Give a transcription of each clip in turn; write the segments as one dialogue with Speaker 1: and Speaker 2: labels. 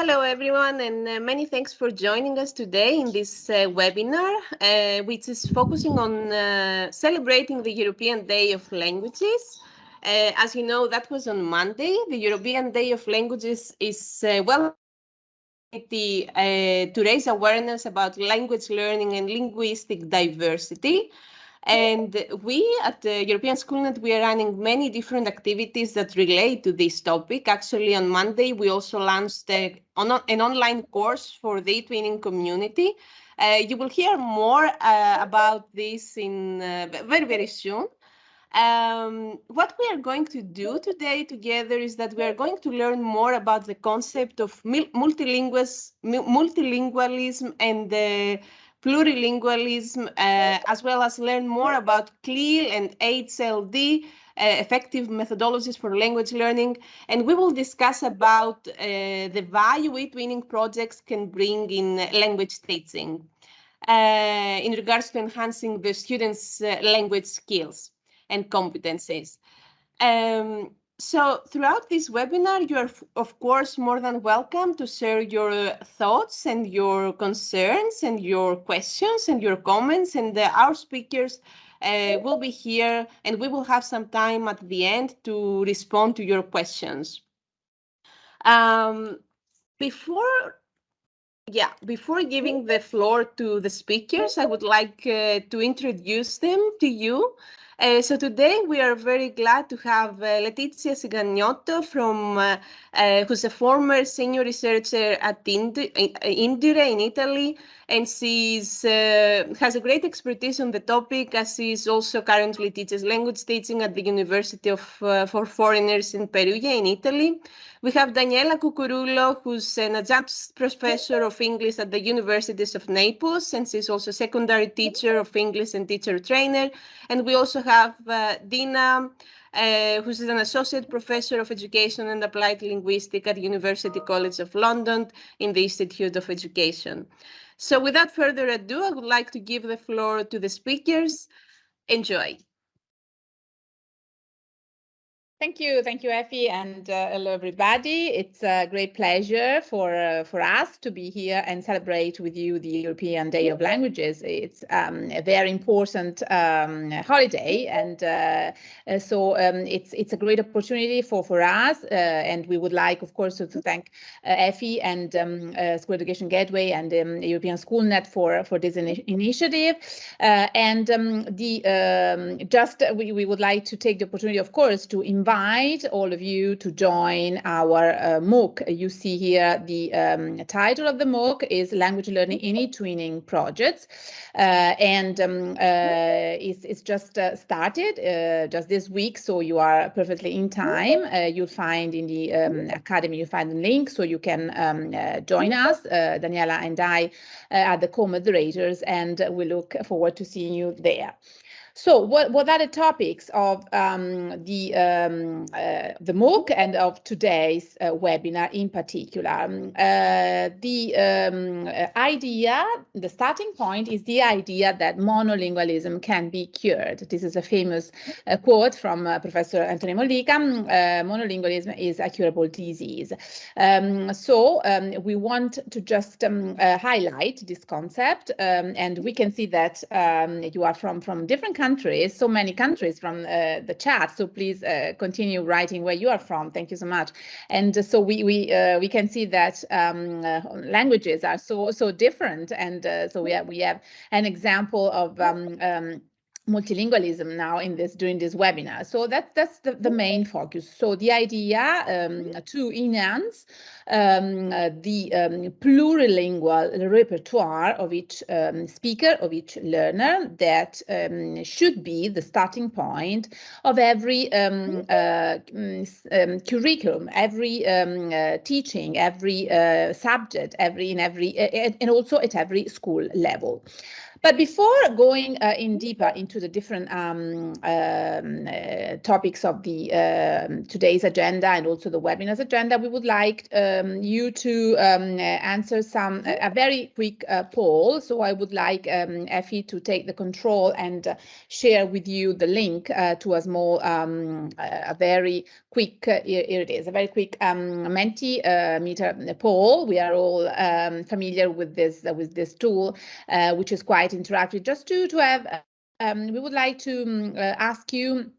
Speaker 1: hello everyone, and uh, many thanks for joining us today in this uh, webinar, uh, which is focusing on uh, celebrating the European Day of Languages. Uh, as you know, that was on Monday. The European Day of Languages is uh, well to raise awareness about language learning and linguistic diversity. And we at the European Schoolnet, we are running many different activities that relate to this topic. Actually, on Monday, we also launched a, an online course for the e-twinning community. Uh, you will hear more uh, about this in uh, very, very soon. Um, what we are going to do today together is that we are going to learn more about the concept of multilingualism and the plurilingualism, uh, as well as learn more about CLIL and HLD, uh, effective methodologies for language learning. And we will discuss about uh, the value e-twinning projects can bring in language teaching uh, in regards to enhancing the students' uh, language skills and competencies. Um, so throughout this webinar, you are, of course, more than welcome to share your thoughts and your concerns and your questions and your comments. And uh, our speakers uh, will be here and we will have some time at the end to respond to your questions. Um, before yeah, before giving the floor to the speakers, I would like uh, to introduce them to you. Uh, so today we are very glad to have uh, Letizia Cinganotto from, uh, uh who's a former senior researcher at Indire in Italy, and she uh, has a great expertise on the topic as she is also currently teaches language teaching at the University of uh, for Foreigners in Perugia in Italy. We have Daniela Cucurullo, who's an adjunct professor of English at the Universities of Naples, and she's also secondary teacher of English and teacher trainer. And we also have uh, Dina, uh, who's an associate professor of education and applied linguistics at University College of London in the Institute of Education. So without further ado, I would like to give the floor to the speakers. Enjoy.
Speaker 2: Thank you. Thank you, Effie, and uh, hello, everybody. It's a great pleasure for uh, for us to be here and celebrate with you the European Day of Languages. It's um, a very important um, holiday, and uh, uh so um, it's it's a great opportunity for for us. Uh, and we would like, of course, to, to thank uh, Effie and um, School Education Gateway and um, European Schoolnet for for this in initiative. and um, the just we we would like to take the opportunity, of course, to invite invite all of you to join our uh, MOOC. You see here the um, title of the MOOC is Language Learning in E-Twinning Projects. Uh, and um, uh, it's, it's, just uh, started uh, just this week, so you are perfectly in time. You'll find in the um, Academy, you find the link so you can um, join us. Daniela and I are the co-moderators and we look forward to seeing you there. So what, what are the topics of um, the, um, uh, the MOOC and of today's uh, webinar in particular? Um, uh, the um, uh, idea, the starting point is the idea that monolingualism can be cured. This is a famous uh, quote from uh, Professor Anthony Mollica, monolingualism is a curable disease. Um, so um, we want to just highlight this concept and we can see that you are from, from different countries countries, so many countries from uh, the chat. So please uh, continue writing where you are from. Thank you so much. And so we we uh, we can see that um, uh, languages are so so different, and uh, so we have we have an example of. Um, um, multilingualism now in this during this webinar. So that, that's the, the main focus. So the idea um, to enhance um, uh, the um, plurilingual repertoire of each um, speaker, of each learner that um, should be the starting point of every um, uh, mm, curriculum, every uh, teaching, every uh, subject, every in every and also at every school level. But before going uh, in deeper into the different um, um, uh, topics of the um, today's agenda and also the webinar's agenda, we would like um, you to um, answer some a very quick uh, poll. So I would like um, Effie to take the control and uh, share with you the link uh, to a small, a very quick, uh, here it is, a very quick um, Mentimeter poll. We are all familiar with this with this tool, which is quite interactive. Just to to have, um, we would like to um, uh, ask you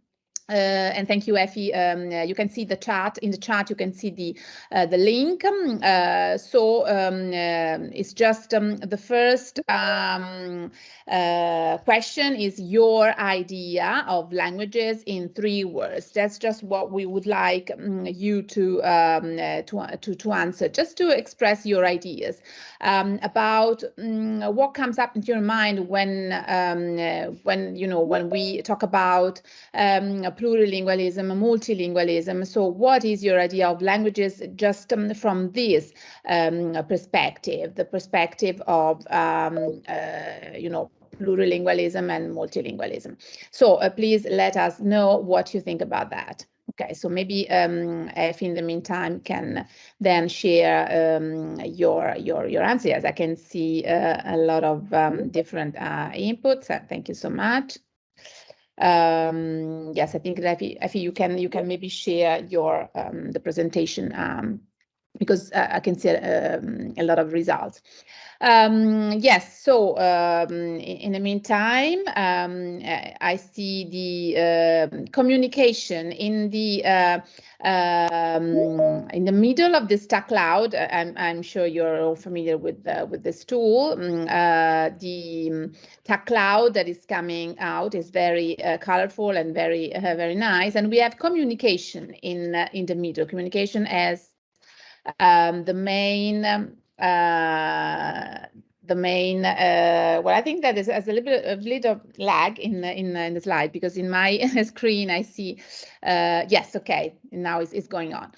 Speaker 2: uh, and thank you, Effie. Um, uh, you can see the chart. In the chart, you can see the uh, the link. Um, so um, uh, it's just um, the first um, uh, question is your idea of languages in three words. That's just what we would like um, you to, to, to to answer, just to express your ideas about what comes up into your mind when when you know when we talk about plurilingualism, multilingualism. So what is your idea of languages just um, from this um, perspective, the perspective of, um, uh, you know, plurilingualism and multilingualism. So uh, please let us know what you think about that. Okay, so maybe um, if in the meantime can then share um, your your your answers. I can see uh, a lot of um, different uh, inputs. Uh, thank you so much. Um, yes, I think that Effie, you can you can maybe share your um, the presentation um, because uh, I can see um, a lot of results. Um, yes, so um, in, the meantime, um, I see the uh, communication in the uh, um, in the middle of this tag cloud. I'm, I'm sure you're all familiar with uh, with this tool. Mm, uh, the tag cloud that is coming out is very uh, colorful and very uh, very nice, and we have communication in in the middle. Communication as um, the main um, uh, the main uh, well i think that is as a little bit a little lag in in, in the slide because in my screen i see uh, yes okay now it's, it's going on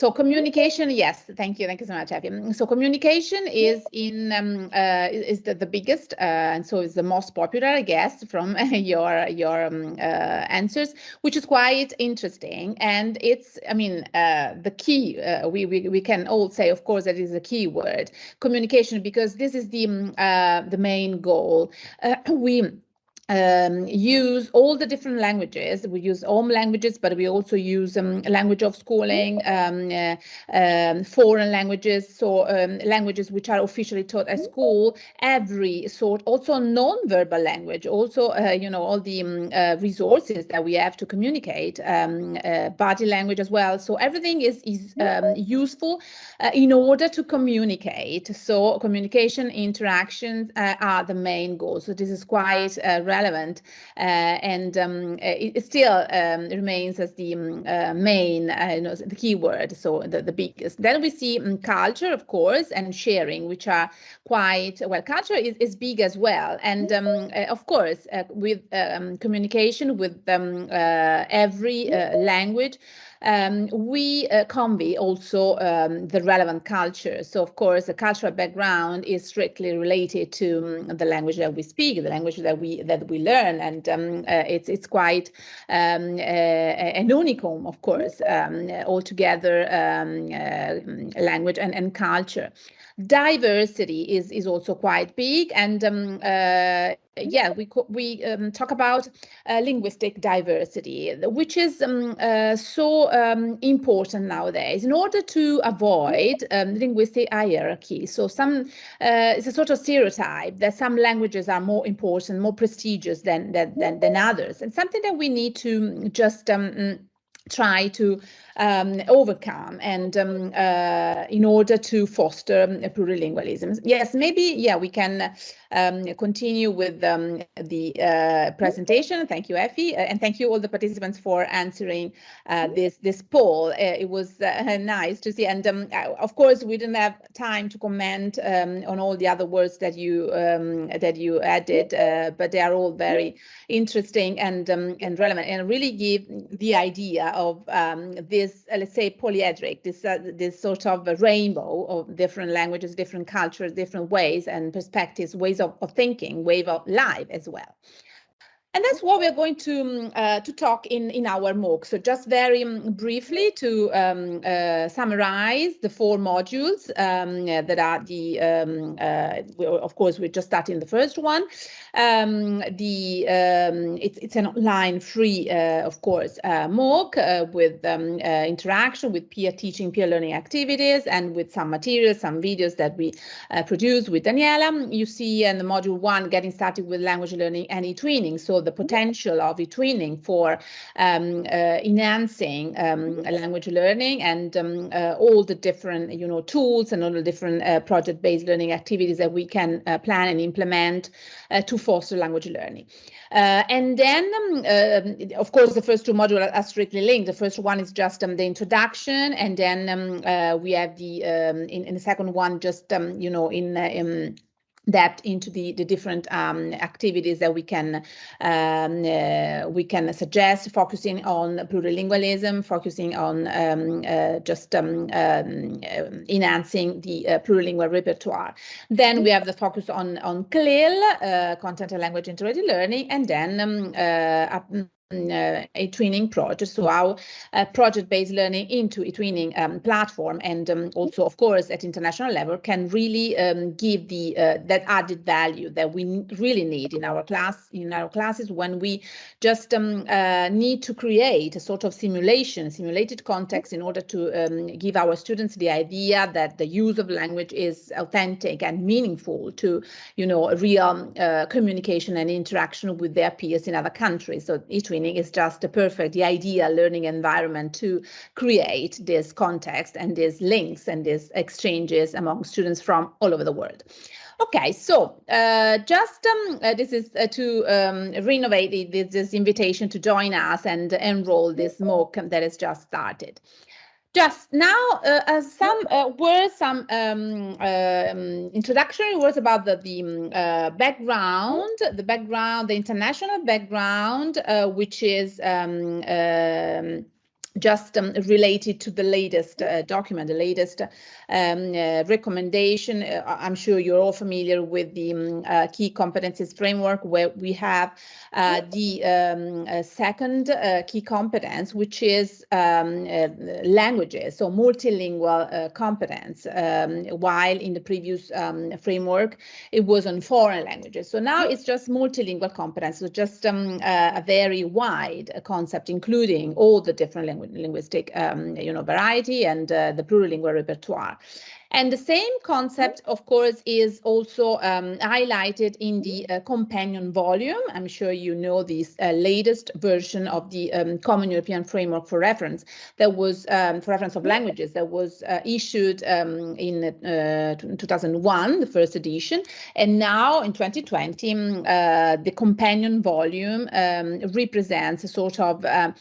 Speaker 2: so communication, yes, thank you, thank you so much, Effie. So communication is in um, uh, is the, the biggest, uh, and so is the most popular, I guess, from your your um, uh, answers, which is quite interesting. And it's, I mean, uh, the key. Uh, we, we we can all say, of course, that is a key word, communication, because this is the um, uh, the main goal. we um, use all the different languages. We use home languages, but we also use um, language of schooling, um, uh, um, foreign languages, so um, languages which are officially taught at school, every sort, also non-verbal language, also, uh, you know, all the um, uh, resources that we have to communicate, uh, body language as well. So everything is, is useful uh, in order to communicate. So communication interactions uh, are the main goal. So this is quite relevant relevant uh, and um, it, it, still um, remains as the um, uh, main, uh, you know, the keyword, so the, the biggest. Then we see um, culture, of course, and sharing, which are quite, well, culture is, is big as well. And um, uh, of course, uh, with communication with uh, every language, um, we uh, convey also um, the relevant culture. So of course, the cultural background is strictly related to um, the language that we speak, the language that we that we learn, and um, uh, it's it's quite um, uh, an unicum, of course, um, altogether uh, language and, and culture diversity is is also quite big. And um, uh, yeah we we um, talk about uh, linguistic diversity which is um, uh, so um, important nowadays. In order to avoid um, linguistic hierarchy so some uh, it's a sort of stereotype that some languages are more important more prestigious than than than, than others. And something that we need to just um, try to um, overcome and um, uh, in order to foster um, plurilingualism. Yes, maybe, yeah, we can um, continue with um, the uh, presentation. Thank you, Effie, uh, and thank you all the participants for answering uh, this this poll. Uh, it was uh, nice to see, and um, of course, we didn't have time to comment on all the other words that you that you added, but they are all very interesting and and relevant, and really give the idea of this this, uh, let's say, polyedric, this, uh, this sort of a rainbow of different languages, different cultures, different ways and perspectives, ways ways of, of thinking, way of life as well. And that's what we're going to um, uh, to talk in in our MOOC. So just very um, briefly to um, uh, summarize the four modules um, uh, that are the um, uh, of course we're just starting the first one. Um, the it's it's an online free uh, of course uh, MOOC with interaction with peer teaching, peer learning activities, and with some materials, some videos that we produce with Daniela. You see in the module one, getting started with language learning and e-twinning. So the potential of e-twinning for um, uh, enhancing um, language learning and um, uh, all the different, you know, tools and all the different uh, project-based learning activities that we can uh, plan and implement uh, to foster language learning. Uh, and then, um, of course, the first two modules are strictly linked. The first one is just um, the introduction, and then um, uh, we have the in, in, the second one just you know in, in depth into the, the different um, activities that we can um, uh, we can suggest, focusing on plurilingualism, focusing on um, uh, just um, um, enhancing the uh, plurilingual repertoire. Then we have the focus on on CLIL, uh, content and language integrated learning, and then um, uh, uh, e-twinning project, so our uh, project-based learning into e-twinning um, platform, and um, also, of course, at international level, can really um, give the uh, that added value that we really need in our class in our classes when we just um, uh, need to create a sort of simulation, simulated context, in order to um, give our students the idea that the use of language is authentic and meaningful to, you know, real uh, communication and interaction with their peers in other countries. So e-twinning is just a perfect, the ideal learning environment to create this context and these links and these exchanges among students from all over the world. Okay, so uh, just um, uh, this is uh, to um, renovate this, this, invitation to join us and enroll this MOOC that has just started. Just now, uh, some uh, words, some um, um, introductory words about the, the um, uh, background, the background, the international background, uh, which is um, um, just um, related to the latest uh, document, the latest um, uh, recommendation. Uh, I'm sure you're all familiar with the um, uh, key competencies framework where we have uh, the um, uh, second key competence, which is um, languages, so multilingual competence, um, while in the previous framework, it was on foreign languages. So now it's just multilingual competence, so just a very wide concept, including all the different languages linguistic um, you know, variety and uh, the plurilingual repertoire. And the same concept, of course, is also um, highlighted in the uh, companion volume. I'm sure you know this uh, latest version of the um, Common European Framework for Reference that was um, for reference of languages that was uh, issued um, in uh, 2001, the first edition. And now in 2020, um, uh, the companion volume um, represents a sort of uh,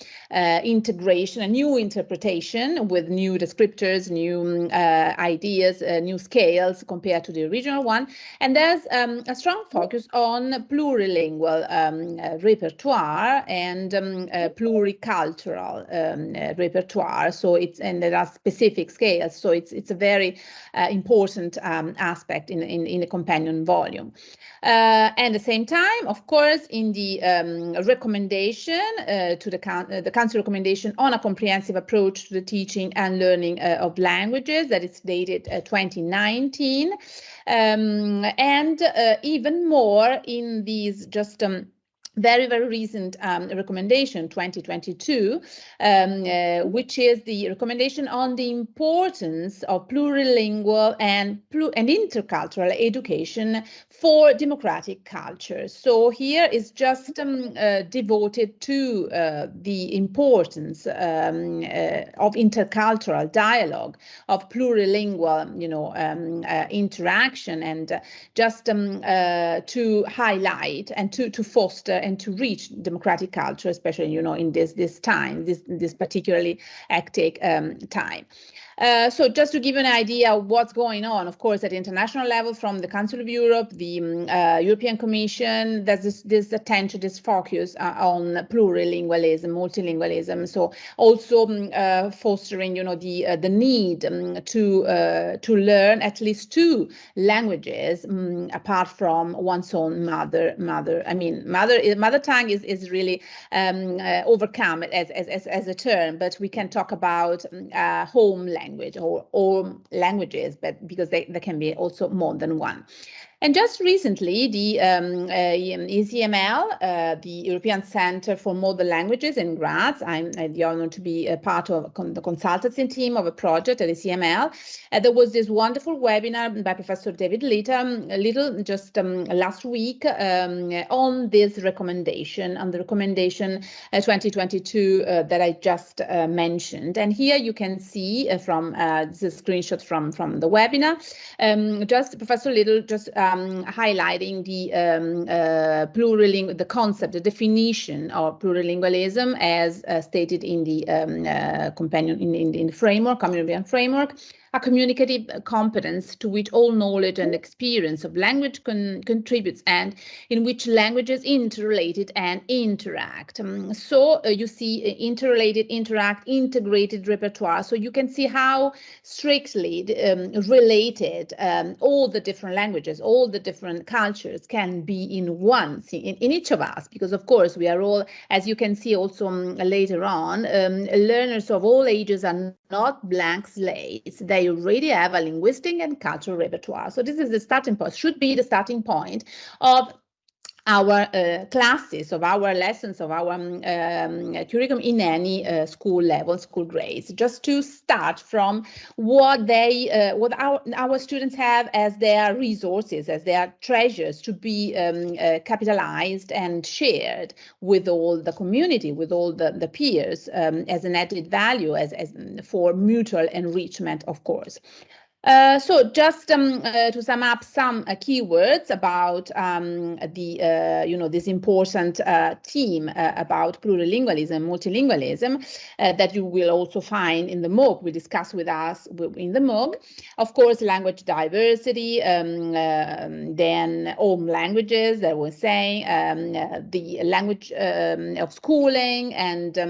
Speaker 2: integration, a new interpretation with new descriptors, new ideas ideas, uh, new scales compared to the original one. And there's um, a strong focus on plurilingual um, uh, repertoire and um, uh, pluricultural um, uh, repertoire. So it's and there are specific scales. So it's it's a very uh, important um, aspect in, in in the companion volume. Uh, and at the same time, of course, in the um, recommendation to the, the council recommendation on a comprehensive approach to the teaching and learning of languages that is dated 2019 um, and uh, even more in these just um, very, very recent um, recommendation, 2022, um, uh, which is the recommendation on the importance of plurilingual and, and intercultural education for democratic cultures. So here is just um, uh, devoted to uh, the importance um, uh, of intercultural dialogue, of plurilingual, you know, um, uh, interaction, and uh, just um, to highlight and to to foster and to reach democratic culture, especially you know in this this time, this this particularly hectic um, time. Uh, so just to give you an idea of what's going on, of course, at international level from the Council of Europe, the um, uh, European Commission, there's this, this, attention, this focus uh, on plurilingualism, multilingualism. So also uh, fostering, you know, the uh, the need um, to to learn at least two languages apart from one's own mother mother. I mean, mother mother tongue is is really um, overcome as, as as as a term, but we can talk about home language language or all languages, but because they, there can be also more than one. And just recently, the um, uh, ECML, uh, the European Center for Modern Languages in Graz, I'm I the honor to be a part of the consultancy team of a project at ECML. Uh, there was this wonderful webinar by Professor David Little, um, Little just um, last week um, on this recommendation, on the recommendation uh, 2022 uh, that I just uh, mentioned. And here you can see from a screenshot from, from the webinar, um, just Professor Little just um, highlighting the um, uh, plurilingual, the concept, the definition of plurilingualism as uh, stated in the um, uh, companion in, in, in the framework, framework, a communicative competence to which all knowledge and experience of language con contributes and in which languages interrelated and interact. Um, so uh, you see uh, interrelated, interact, integrated repertoire. So you can see how strictly um, related um, all the different languages, all the different cultures can be in one, in, in each of us, because of course we are all, as you can see also um, later on, um, learners of all ages are not blank slates. They already have a linguistic and cultural repertoire. So this is the starting point, should be the starting point of our uh, classes, of our lessons, of our um, um, curriculum in any uh, school level, school grades, just to start from what they, uh, what our, our students have as their resources, as their treasures to be um, uh, capitalized and shared with all the community, with all the, the peers um, as an added value, as, as for mutual enrichment, of course. Uh, so just um, uh, to sum up some uh, keywords about um, the, uh, you know, this important uh, theme uh, about plurilingualism, multilingualism that you will also find in the MOOC, we discuss with us in the MOOC. Of course, language diversity, um, um then home languages that we're saying, um, the language um, of schooling and the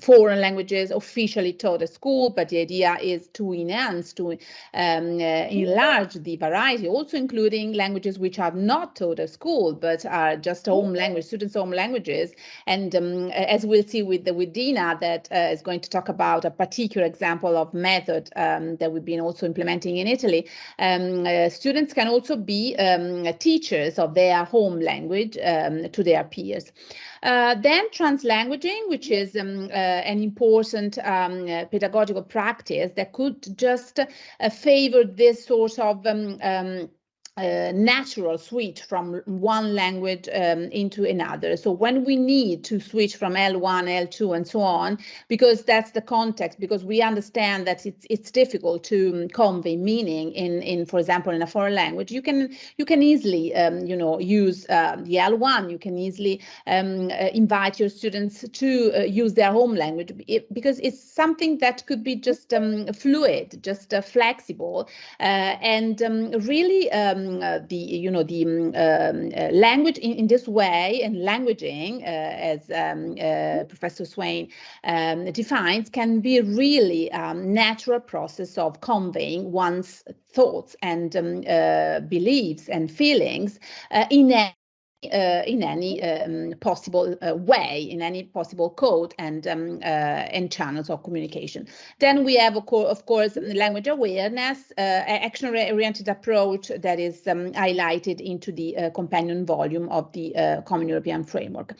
Speaker 2: foreign languages officially taught at school, but the idea is is to enhance, to um, uh, enlarge the variety, also including languages which are not taught at school, but are just home language, students' home languages. And um, as we'll see with, the, with Dina, that uh, is going to talk about a particular example of method um, that we've been also implementing in Italy, um, uh, students can also be um, teachers of their home language um, to their peers. Uh, then translanguaging, which is um, uh, an important um, uh, pedagogical practice that could just uh, favor this sort of um, um natural switch from one language um, into another. So when we need to switch from L1, L2, and so on, because that's the context, because we understand that it's it's difficult to convey meaning in in for example in a foreign language, you can you can easily um, you know use uh, the L1. You can easily um, uh, invite your students to uh, use their home language it, because it's something that could be just um, fluid, just uh, flexible, uh, and um, really. Um, uh, the you know the um, um, uh, language in, in this way and languaging, uh, as um, uh, Professor Swain um, defines, can be really um, natural process of conveying one's thoughts and uh, beliefs and feelings uh, in a uh, in any um, possible uh, way, in any possible code and um, uh, and channels of communication. Then we have, of, co of course, language awareness, uh, action-oriented approach that is um, highlighted into the uh, companion volume of the uh, Common European Framework.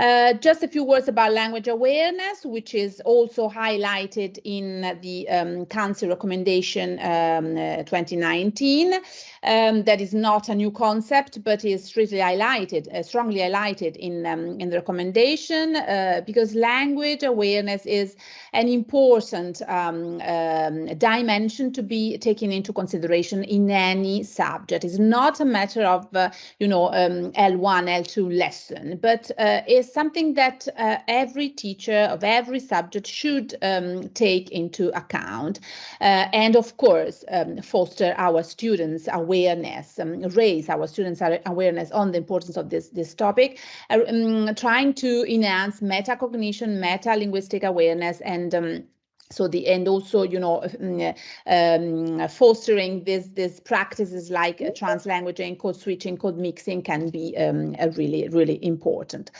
Speaker 2: Uh, just a few words about language awareness, which is also highlighted in the um, Council recommendation um, uh, 2019. Um, that is not a new concept, but is strictly highlighted uh, strongly highlighted in, um, in the recommendation uh, because language awareness is an important um, um, dimension to be taken into consideration in any subject. It's not a matter of, uh, you know, um, L1, L2 lesson, but uh, something that uh, every teacher of every subject should um, take into account. Uh, and of course, um, foster our students' awareness, um, raise our students' awareness on the importance of this, this topic, uh, um, trying to enhance metacognition, meta-linguistic awareness, and um, so the and also you know mm, um, fostering this this practices like uh, translanguaging code switching code mixing can be um, really really important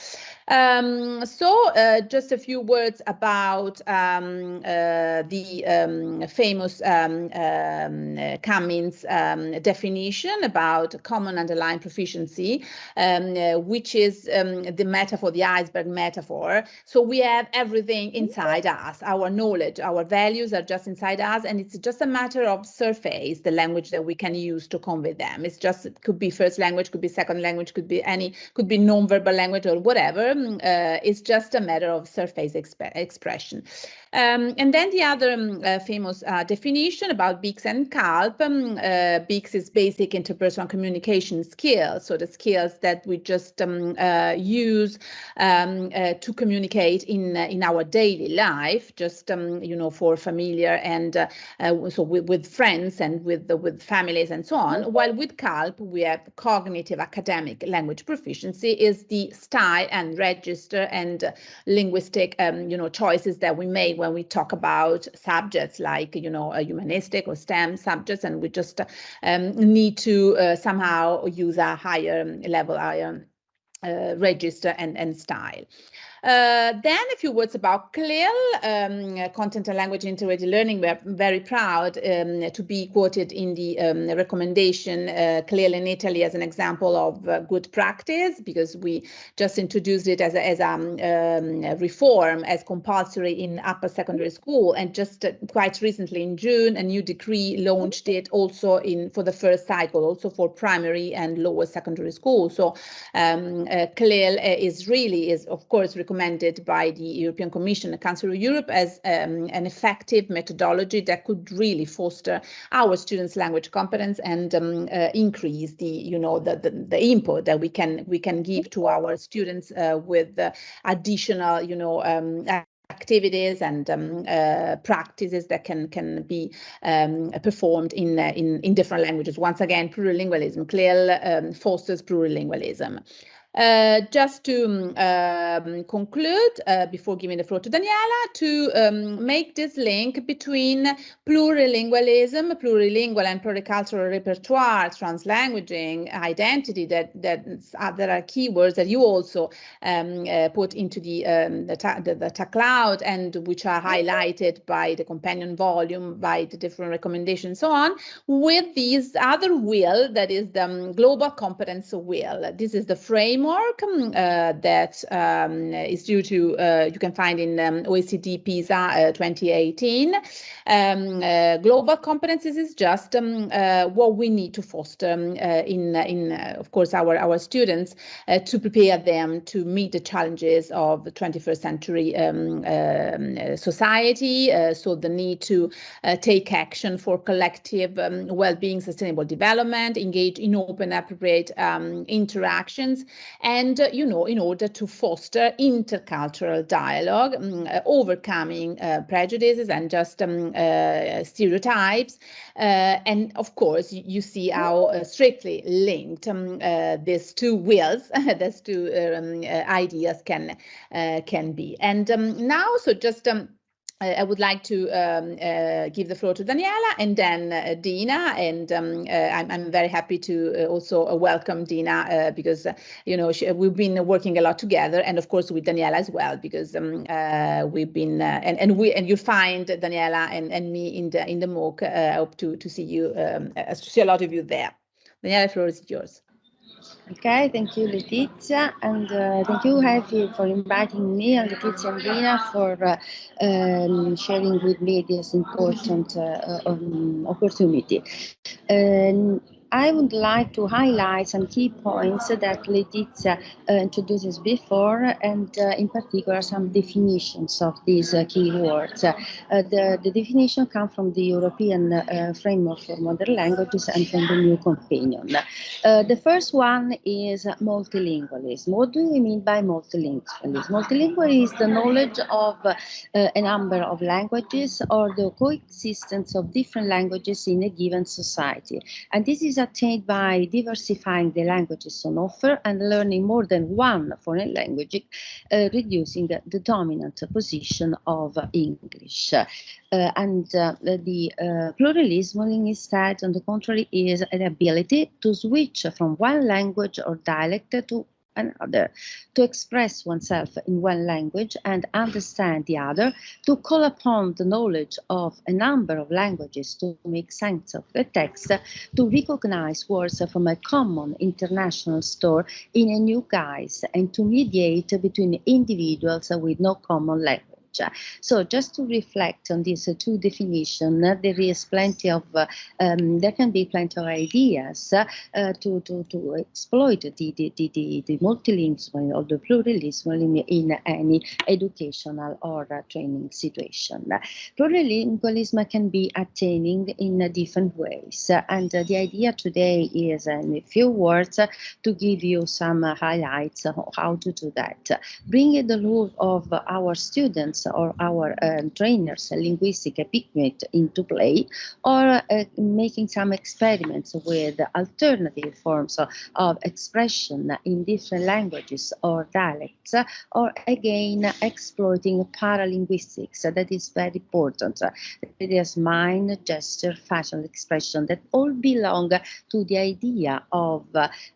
Speaker 2: um, so uh, just a few words about um, uh, the um, famous um, um, Cummins um, definition about common underlying proficiency, uh, which is the metaphor, the iceberg metaphor. So we have everything inside us, our knowledge, our values are just inside us, and it's just a matter of surface, the language that we can use to convey them. It's just, it could be first language, could be second language, could be any, could be non-verbal language or whatever uh, it's just a matter of surface exp expression. Um, and then the other um, uh, famous uh, definition about BICS and CALP, um, uh, BICS is basic interpersonal communication skills, so the skills that we just um, uh, use um, uh, to communicate in uh, in our daily life, just um, you know for familiar and so with, with, friends and with with families and so on. While with CALP we have cognitive academic language proficiency is the style and register and linguistic you know choices that we make when we talk about subjects like, you know, humanistic or STEM subjects, and we just um, need to uh, somehow use a higher level, higher uh, register and, and style. Uh, then a few words about CLIL, um, Content and Language Integrated Learning. We're very proud um, to be quoted in the um, recommendation uh, CLIL in Italy as an example of uh, good practice because we just introduced it as a, as a um, reform as compulsory in upper secondary school and just uh, quite recently in June a new decree launched it also in for the first cycle also for primary and lower secondary school. So um, uh, CLIL uh, is really is of course recommended by the European Commission and Council of Europe as um, an effective methodology that could really foster our students' language competence and um, uh, increase the, you know, the, the, the, input that we can we can give to our students uh, with uh, additional, you know, um, activities and um, uh, practices that can can be um, performed in, uh, in in different languages. Once again, plurilingualism clearly um, fosters plurilingualism. Uh, just to um, conclude, uh, before giving the floor to Daniela, to um, make this link between plurilingualism, plurilingual and pluricultural repertoire, translanguaging, identity, that, that uh, there are keywords that you also um, uh, put into the, um, the, the, the tag cloud and which are highlighted by the companion volume, by the different recommendations, so on, with these other will, that is the um, global competence will. This is the frame framework um, uh, that um, is due to, uh, you can find in um, OECD PISA uh, 2018. Um, global competencies is just um, what we need to foster um, in, in of course, our, our students to prepare them to meet the challenges of the 21st century society. so the need to take action for collective well-being, sustainable development, engage in open, appropriate interactions, and, uh, you know, in order to foster intercultural dialogue, um, overcoming uh, prejudices and just um, uh, stereotypes. And of course, you, see how strictly linked um, these two wills, these two um, ideas can, can be. And um, now, so just um, I would like to um, uh, give the floor to Daniela and then uh, Dina. And um, uh, I'm, I'm, very happy to uh, also uh, welcome Dina uh, because, you know, she, we've been working a lot together and of course with Daniela as well, because um, we've been, and, and we, and you find Daniela and, and me in the, in the MOOC. I hope to, to see you, um, to see a lot of you there. Daniela, the floor is yours.
Speaker 3: Okay, thank you, Letizia, and uh, thank you, Effie, for inviting me and Letizia and Dina for uh, um, sharing with me this important uh, um, opportunity. Um, I would like to highlight some key points that Letizia uh, introduced before, and uh, in particular some definitions of these uh, key words. Uh, the, the definition come from the European uh, Framework for Modern Languages and from the New Companion. Uh, the first one is multilingualism. What do we mean by multilingualism? Multilingual is the knowledge of a number of languages or the coexistence of different languages in a given society. And this is attained by diversifying the languages on offer and learning more than one foreign language, uh, reducing the dominant position of English. Uh, and uh, the uh, pluralism instead, on the contrary, is an ability to switch from one language or dialect to another, to express oneself in one language and understand the other, to call upon the knowledge of a number of languages to make sense of the text, to recognize words from a common international store in a new guise, and to mediate between individuals with no common language. So just to reflect on these two definitions, there is plenty of, um, there can be plenty of ideas uh, to, to, to exploit the, the, the, the, the multilingualism or the pluralism in, any educational or training situation. Plurilingualism can be attaining in different ways. and the idea today is in a few words to give you some highlights how to do that. Bringing the role of our students or our um, trainers linguistic equipment into play or uh, making some experiments with alternative forms of, expression in different languages or dialects or again exploiting paralinguistics. That is very important. It is mind gesture facial expression that all belong to the idea of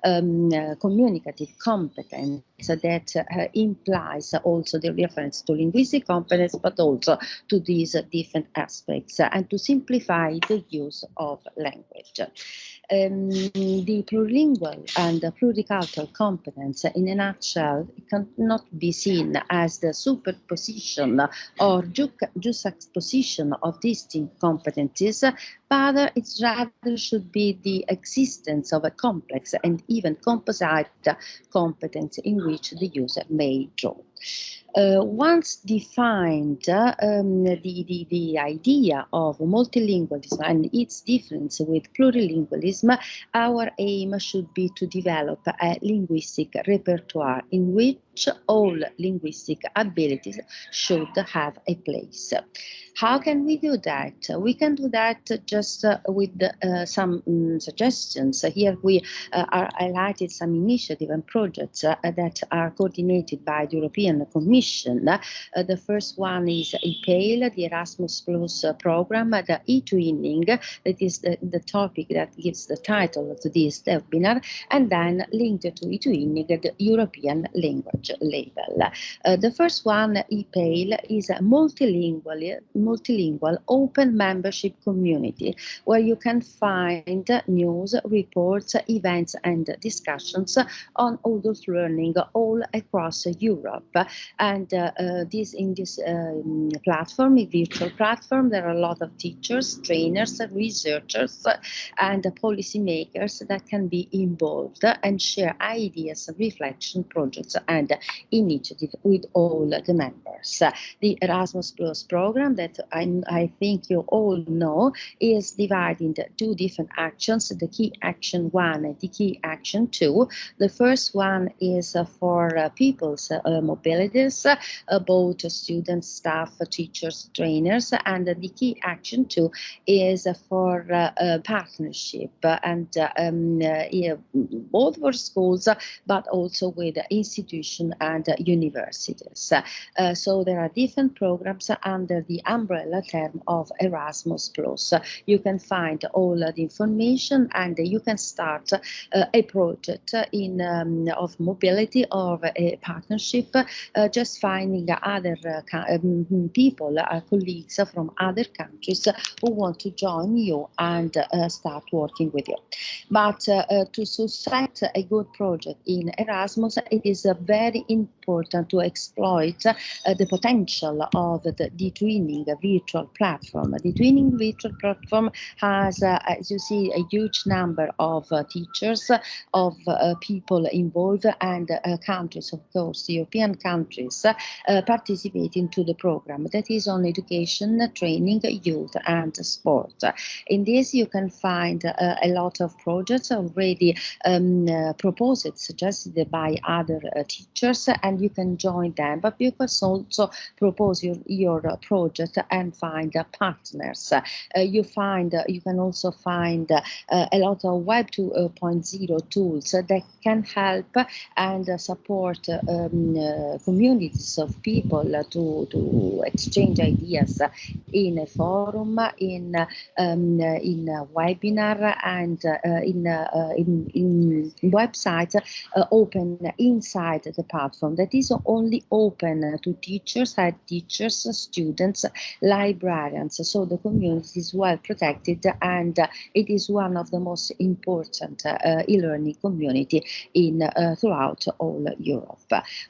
Speaker 3: um, communicative competence that uh, implies also the reference to linguistic competence, but also to these different aspects and to simplify the use of language. Um, the plurilingual and the pluricultural competence, in a nutshell, cannot be seen as the superposition or juxtaposition of distinct competencies, but it rather should be the existence of a complex and even composite competence in which the user may draw. Uh, once defined uh, um, the, the, the idea of multilingualism and its difference with plurilingualism, our aim should be to develop a linguistic repertoire in which all linguistic abilities should have a place. How can we do that? We can do that just uh, with uh, some um, suggestions. Here we uh, are highlighted some initiatives and projects uh, that are coordinated by the European Commission. Uh, the first one is EPALE, the Erasmus Plus uh, program, the e-twinning, that is the, the topic that gives the title to this webinar, and then linked to e-twinning, the European language label. the first one, EPALE, is a multilingual multilingual open membership community where you can find news, reports, events, and discussions on adult learning all across Europe. And uh, uh, this in this um, platform, a virtual platform, there are a lot of teachers, trainers, researchers, and policymakers that can be involved and share ideas, reflection projects, and initiatives with all the members. The Erasmus Plus program that I, I think you all know is divided into two different actions, the key action one and the key action two. The first one is uh, for people's uh, mobilities, uh, both students, staff, teachers, trainers, and the key action two is for uh, partnership and um, yeah, both for schools, but also with institutions and universities. so there are different programs under the umbrella term of Erasmus. You can find all the information and you can start uh, a project in um, of mobility or a partnership, uh, just finding other uh, um, people, uh, colleagues from other countries who want to join you and uh, start working with you. But uh, to set a good project in Erasmus, it is very important to exploit uh, the potential of the, the twinning virtual platform. The twinning virtual platform has, uh, as you see, a huge number of uh, teachers, of uh, people involved, and uh, countries, of course, European countries, uh, participating to the program that is on education, training, youth, and sport. In this, you can find a lot of projects already um, proposed, suggested by other teachers, and you can join them, but you can also propose your, your project and find partners. you find, you can also find a lot of Web 2.0 tools that can help and support um, uh, communities of people to, to exchange ideas in a forum, in um, in a webinar, and uh, in, uh, in, in websites open inside the platform that is only open to teachers, head teachers, students, librarians. So the community is well protected and it is one of the most important uh, e-learning community in uh, throughout all Europe.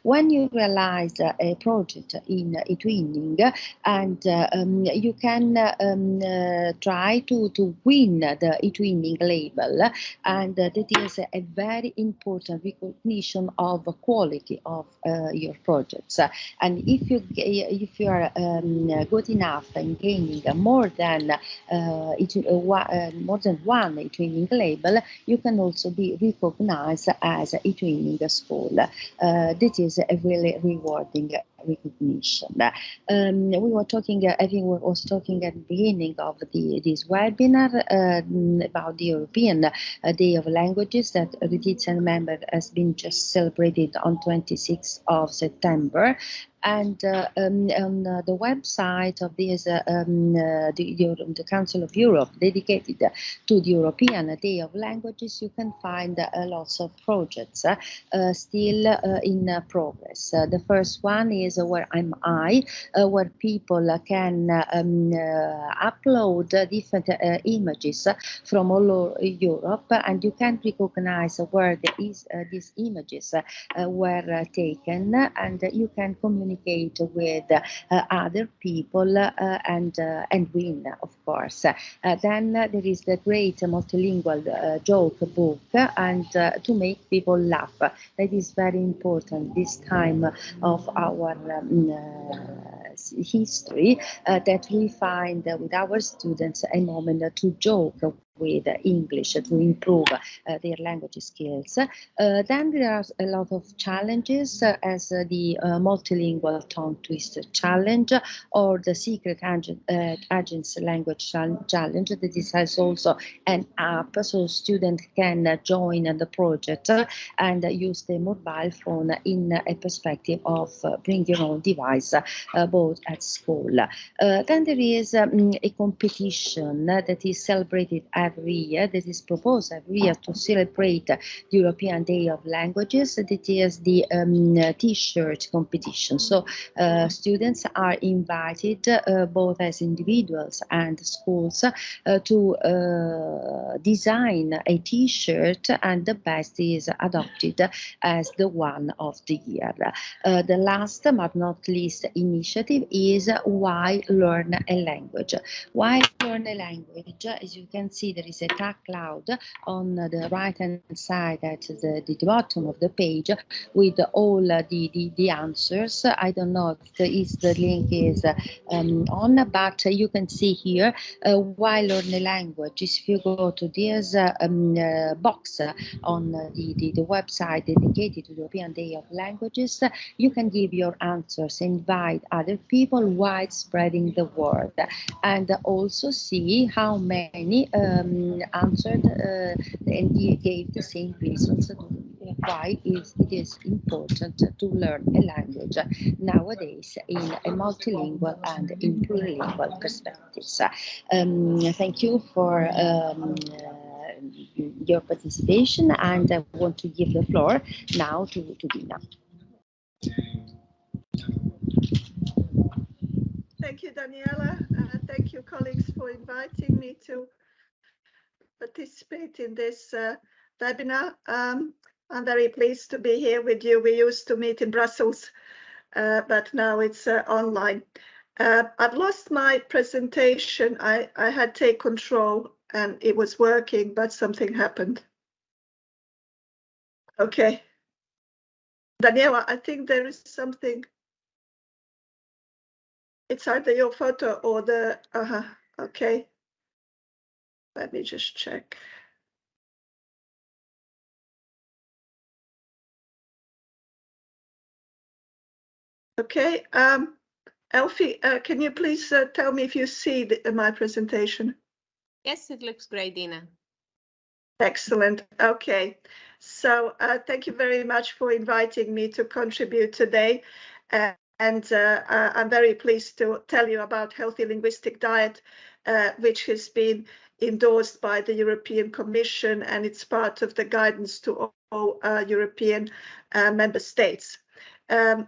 Speaker 3: When you realize uh, a project in eTwinning and um, you can um, try to, to win the eTwinning label and that is a very important recognition of quality of your projects. and if you if you are um, good enough in gaining more than uh, it, uh, more than one eTwinning label, you can also be recognized as a twinning school. Uh, this is a really rewarding recognition. Um, we were talking, I think we was talking at the beginning of the this webinar uh, about the European uh, Day of Languages that the member has been just celebrated on 26th of September and uh, um, on uh, the website of this, uh, um, uh, the, the, Council of Europe dedicated uh, to the European Day of Languages, you can find uh, lots of projects still in progress. the first one is Where Am I, where people can um, upload different images from all over Europe. And you can recognize where these images were taken. And you can communicate communicate with uh, other people uh, and uh, and win, of course. then there is the great multilingual joke book and to make people laugh. That is very important this time of our um, history uh, that we find uh, with our students a moment to joke with English to improve uh, their language skills. Uh, then there are a lot of challenges uh, as the multilingual tongue twister challenge or the secret agent, agents language challenge this has also an app so students can join the project and use their mobile phone in a perspective of bring your own device both at school. then there is um, a competition that is celebrated every year that is proposed every year to celebrate the European Day of Languages. That is the um, T-shirt competition. So uh, students are invited uh, both as individuals and schools uh, to uh, design a T-shirt and the best is adopted as the one of the year. Uh, the last but not least initiative is Why Learn a Language. Why Learn a Language, as you can see, there is a tag cloud on the right hand side at the, the bottom of the page with all the, the, the answers. I don't know if the, if the link is um, on, but you can see here uh, why learn a language. If you go to this uh, um, uh, box on the, the, the website dedicated to the European Day of Languages, you can give your answers, invite other people while spreading the word, and also see how many um, answered uh, and gave the same reasons why is it is important to learn a language nowadays in a multilingual and in plurilingual perspectives. Um, thank you for um, uh, your participation and I want to give the floor now to, to Dina.
Speaker 4: Thank you, Daniela. Uh, thank you, colleagues, for inviting me to participate in this uh, webinar. Um, I'm very pleased to be here with you. We used to meet in Brussels, uh, but now it's uh, online. Uh, I've lost my presentation. I, I had take control and it was working, but something happened. Okay. Daniela, I think there is something. It's either your photo or the, uh-huh, okay. Let me just check. Okay, um, Elfie, uh, can you please uh, tell me if you see the, my presentation?
Speaker 1: Yes, it looks great, Dina.
Speaker 4: Excellent. Okay. So uh, thank you very much for inviting me to contribute today. Uh, and uh, uh I'm very pleased to tell you about Healthy Linguistic Diet, uh, which has been endorsed by the European Commission and it's part of the guidance to all uh, European member states. Um,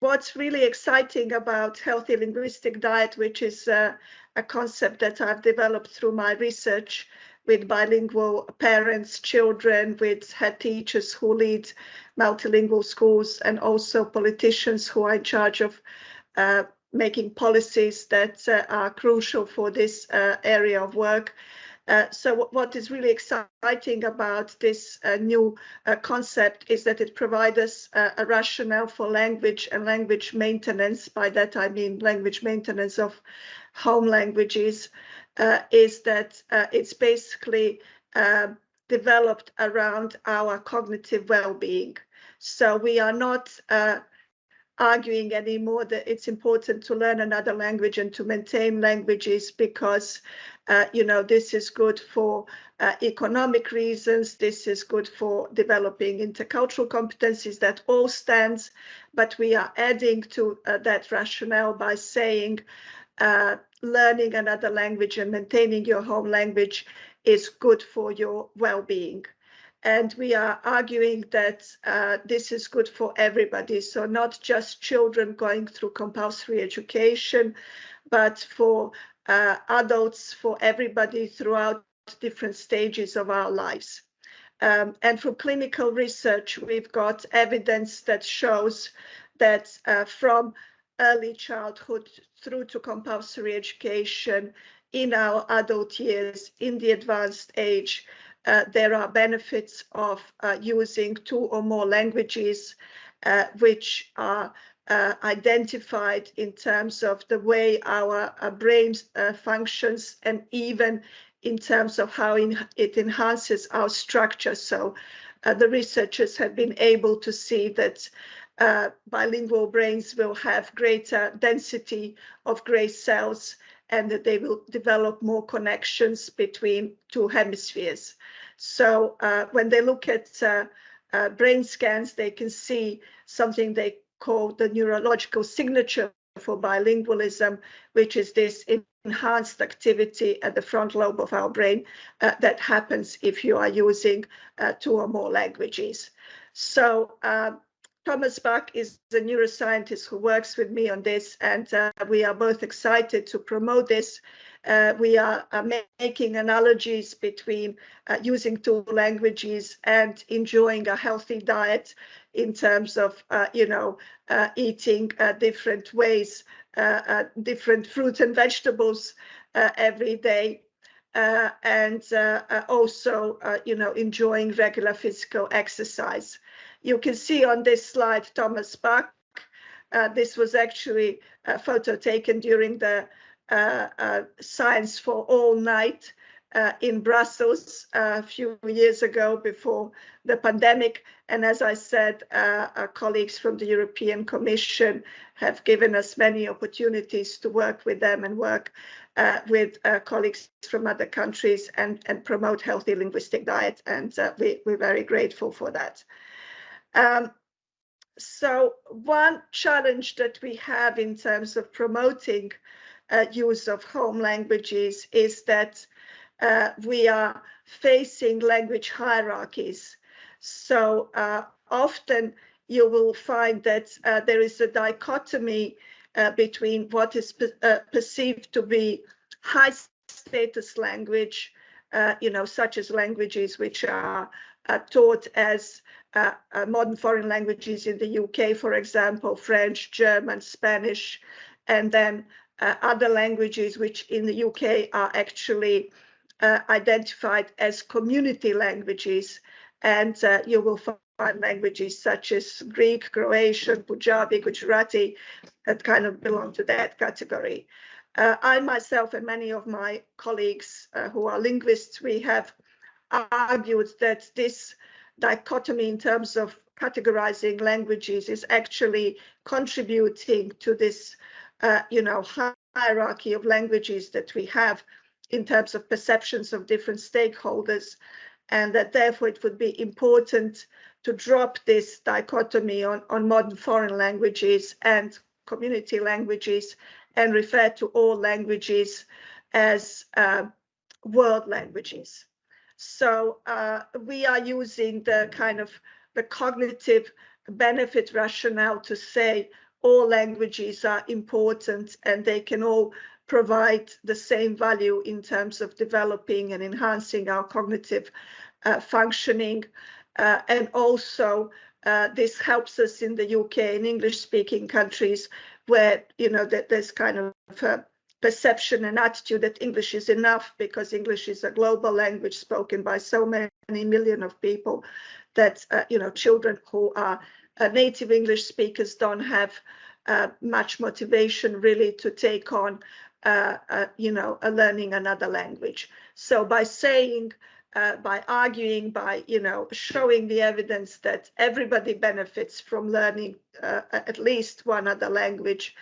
Speaker 4: what's really exciting about healthy linguistic diet, which is uh, a concept that I've developed through my research with bilingual parents, children, with head teachers who lead multilingual schools, and also politicians who are in charge of uh, making policies that uh, are crucial for this uh, area of work. Uh, so what is really exciting about this uh, new uh, concept is that it provides us uh, a rationale for language and language maintenance. By that I mean language maintenance of home languages, is that it's basically developed around our cognitive well-being. So we are not arguing anymore that it's important to learn another language and to maintain languages because uh, you know, this is good for uh, economic reasons. This is good for developing intercultural competencies that all stands, but we are adding to uh, that rationale by saying uh, learning another language and maintaining your home language is good for your well-being. And we are arguing that uh, this is good for everybody. So not just children going through compulsory education, but for uh, adults, for everybody throughout different stages of our lives. Um, and from clinical research, we've got evidence that shows that uh, from early childhood through to compulsory education in our adult years, in the advanced age, uh, there are benefits of uh, using two or more languages, uh, which are uh, identified in terms of the way our, our brain uh, functions and even in terms of how in, it enhances our structure. So uh, the researchers have been able to see that uh, bilingual brains will have greater density of gray cells and that they will develop more connections between two hemispheres. So uh, when they look at uh, brain scans, they can see something they call the neurological signature for bilingualism, which is this enhanced activity at the front lobe of our brain uh, that happens if you are using uh, two or more languages. So uh, Thomas Bak is the neuroscientist who works with me on this, and uh, we are both excited to promote this uh, we are making analogies between uh, using two languages and enjoying a healthy diet in terms of, uh, you know, uh, eating uh, different ways, different fruits and vegetables every day. and also, you know, enjoying regular physical exercise. You can see on this slide Thomas Bak. this was actually a photo taken during the uh, uh, Science for All Night uh, in Brussels a few years ago before the pandemic. And as I said, our colleagues from the European Commission have given us many opportunities to work with them and work uh, with uh, colleagues from other countries and, and promote healthy linguistic diet. And uh, we, are very grateful for that. Um, so one challenge that we have in terms of promoting uh, use of home languages is that uh, we are facing language hierarchies. So uh, often you will find that uh, there is a dichotomy uh, between what is uh, perceived to be high status language, you know, such as languages which are taught as uh, uh, modern foreign languages in the UK, for example, French, German, Spanish, and then uh, other languages which in the UK are actually uh, identified as community languages. And uh, you will find languages such as Greek, Croatian, Punjabi, Gujarati that kind of belong to that category. Uh, I myself and many of my colleagues who are linguists, we have argued that this dichotomy in terms of categorizing languages is actually contributing to this, uh, you know, hierarchy of languages that we have in terms of perceptions of different stakeholders, and that therefore it would be important to drop this dichotomy on, on modern foreign languages and community languages and refer to all languages as uh, world languages. So uh, we are using the kind of the cognitive benefit rationale to say all languages are important and they can all provide the same value in terms of developing and enhancing our cognitive uh, functioning. Uh, and also uh, this helps us in the UK and English speaking countries where, you know, that there's kind of perception and attitude that English is enough because English is a global language spoken by so many million of people that, uh, you know, children who are uh, native English speakers don't have uh, much motivation really to take on, uh, uh, you know, learning another language. So by saying uh, by arguing, by you know, showing the evidence that everybody benefits from learning at least one other language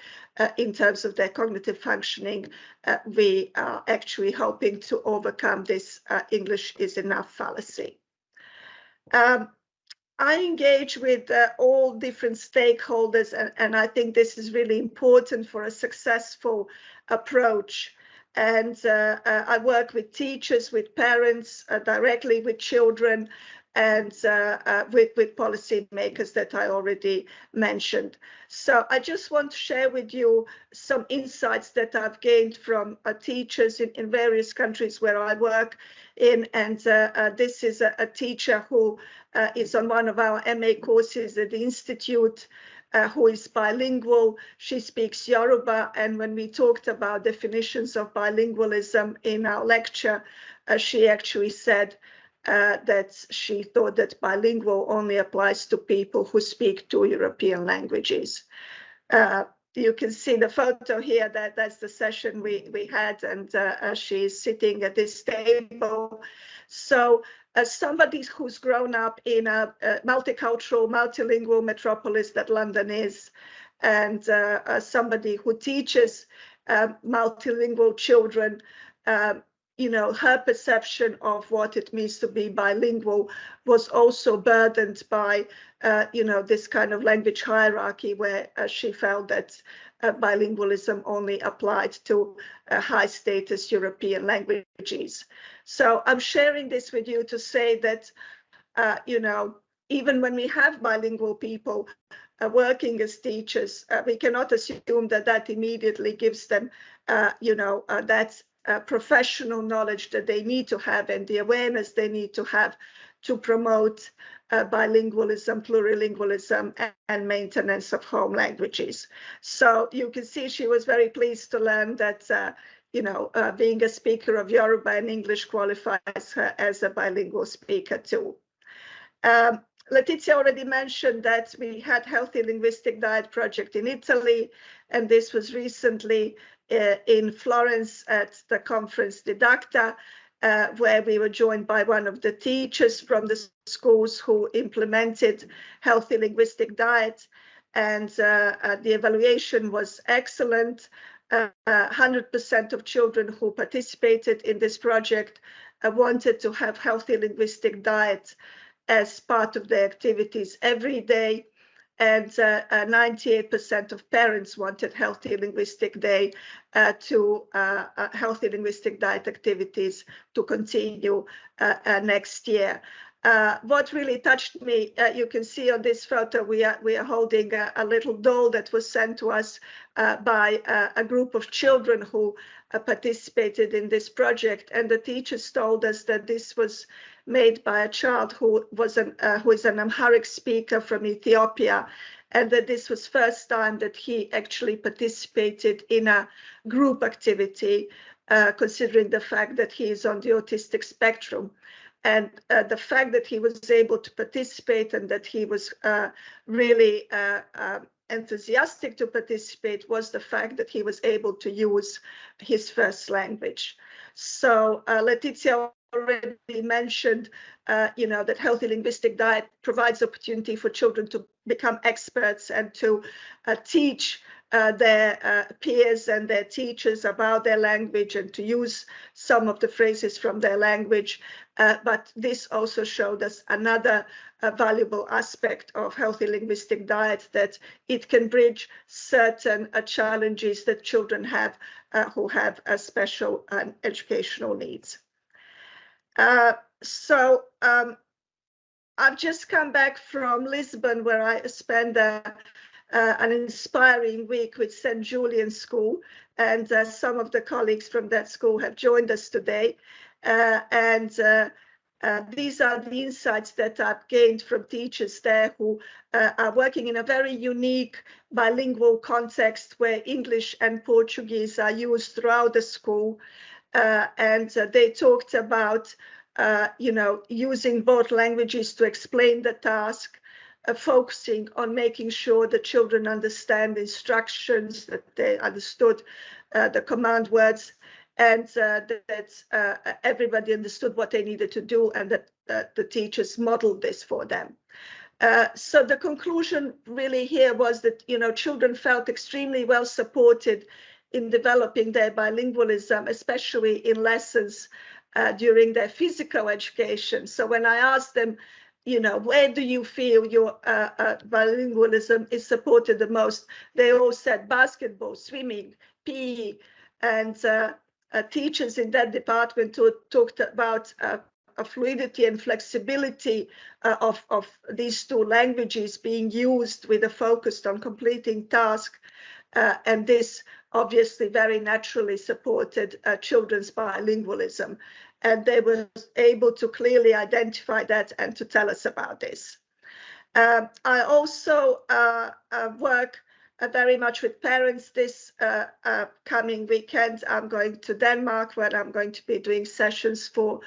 Speaker 4: in terms of their cognitive functioning, uh, we are actually hoping to overcome this uh, English is enough fallacy. Um, I engage with uh, all different stakeholders, and, and I think this is really important for a successful approach and uh, uh, I work with teachers, with parents, uh, directly with children, and uh, uh, with, with policymakers that I already mentioned. So I just want to share with you some insights that I've gained from uh, teachers in, in various countries where I work in. And this is a, a teacher who is on one of our MA courses at the Institute uh, who is bilingual. She speaks Yoruba. And when we talked about definitions of bilingualism in our lecture, uh, she actually said uh, that she thought that bilingual only applies to people who speak two European languages. Uh, you can see the photo here that that's the session we we had and uh, uh, she's sitting at this table so as somebody who's grown up in a, a multicultural, multilingual metropolis that London is, and uh, as somebody who teaches uh, multilingual children, you know, her perception of what it means to be bilingual was also burdened by, uh, you know, this kind of language hierarchy where uh, she felt that uh, bilingualism only applied to uh, high status European languages. So I'm sharing this with you to say that, uh, you know, even when we have bilingual people uh, working as teachers, uh, we cannot assume that that immediately gives them, uh, you know, that professional knowledge that they need to have and the awareness they need to have to promote uh, bilingualism, plurilingualism, and, and, maintenance of home languages. So you can see she was very pleased to learn that, uh, you know, uh, being a speaker of Yoruba and English qualifies her as a bilingual speaker too. Um, Letizia already mentioned that we had Healthy Linguistic Diet Project in Italy, and this was recently uh, in Florence at the conference Didacta, uh, where we were joined by one of the teachers from the schools who implemented healthy linguistic diet. And uh, uh, the evaluation was excellent. 100% uh, of children who participated in this project wanted to have healthy linguistic diet as part of their activities every day and 98% uh, of parents wanted healthy linguistic day uh, to uh, healthy linguistic diet activities to continue next year. Uh, what really touched me, uh, you can see on this photo, we are, we are holding a, a little doll that was sent to us uh, by a group of children who participated in this project. And the teachers told us that this was made by a child who was an uh, who is an Amharic speaker from Ethiopia, and that this was first time that he actually participated in a group activity, uh, considering the fact that he is on the autistic spectrum. And uh, the fact that he was able to participate and that he was uh, really uh, um, enthusiastic to participate was the fact that he was able to use his first language. So uh, Letizia already mentioned, uh, you know, that healthy linguistic diet provides opportunity for children to become experts and to uh, teach uh, their uh, peers and their teachers about their language and to use some of the phrases from their language. Uh, but this also showed us another uh, valuable aspect of healthy linguistic diet that it can bridge certain challenges that children have who have special um, educational needs. So um, I've just come back from Lisbon where I spent uh, an inspiring week with St. Julian School. And uh, some of the colleagues from that school have joined us today. Uh, and uh, uh, these are the insights that I've gained from teachers there who uh, are working in a very unique bilingual context where English and Portuguese are used throughout the school. And they talked about, you know, using both languages to explain the task, uh, focusing on making sure the children understand the instructions, that they understood uh, the command words, and uh, that uh, everybody understood what they needed to do and that the teachers modeled this for them. Uh, so the conclusion really here was that, you know, children felt extremely well supported in developing their bilingualism, especially in lessons uh, during their physical education. So when I asked them, you know, where do you feel your uh, uh, bilingualism is supported the most? They all said basketball, swimming, PE, and uh, uh, teachers in that department talked about uh, fluidity and flexibility uh, of, of these two languages being used with a focus on completing tasks. and this obviously very naturally supported children's bilingualism and they were able to clearly identify that and to tell us about this. Um, I also uh, uh, work uh, very much with parents this uh, uh, coming weekend. I'm going to Denmark where I'm going to be doing sessions for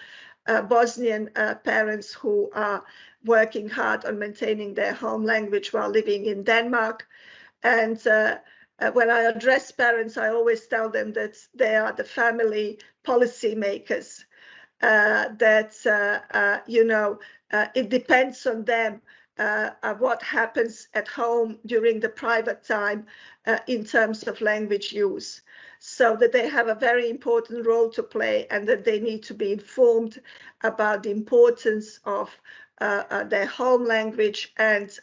Speaker 4: uh, Bosnian parents who are working hard on maintaining their home language while living in Denmark. And when I address parents, I always tell them that they are the family policy makers uh, that, uh, uh, you know, it depends on them uh, what happens at home during the private time uh, in terms of language use. So that they have a very important role to play and that they need to be informed about the importance of uh, their home language and,